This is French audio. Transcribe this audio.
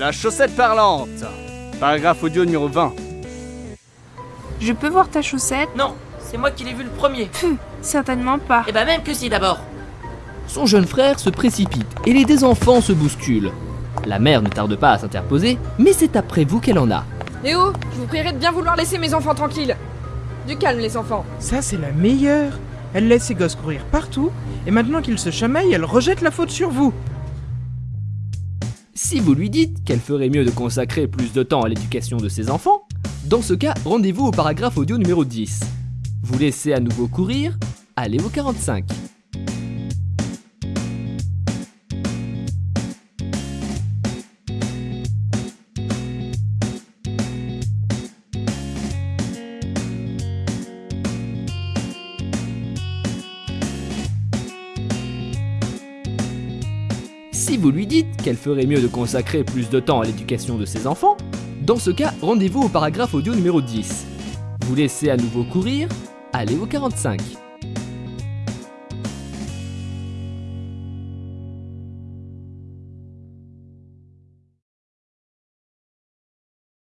La chaussette parlante. Paragraphe audio numéro 20. Je peux voir ta chaussette? Non, c'est moi qui l'ai vu le premier. Pfff, certainement pas. Eh ben même que si d'abord. Son jeune frère se précipite et les deux enfants se bousculent. La mère ne tarde pas à s'interposer, mais c'est après vous qu'elle en a. Eh oh, je vous prierai de bien vouloir laisser mes enfants tranquilles. Du calme les enfants. Ça, c'est la meilleure. Elle laisse ses gosses courir partout, et maintenant qu'ils se chamaillent, elle rejette la faute sur vous. Si vous lui dites qu'elle ferait mieux de consacrer plus de temps à l'éducation de ses enfants, dans ce cas, rendez-vous au paragraphe audio numéro 10. Vous laissez à nouveau courir, allez au 45. Si vous lui dites qu'elle ferait mieux de consacrer plus de temps à l'éducation de ses enfants, dans ce cas, rendez-vous au paragraphe audio numéro 10. Vous laissez à nouveau courir, allez au 45.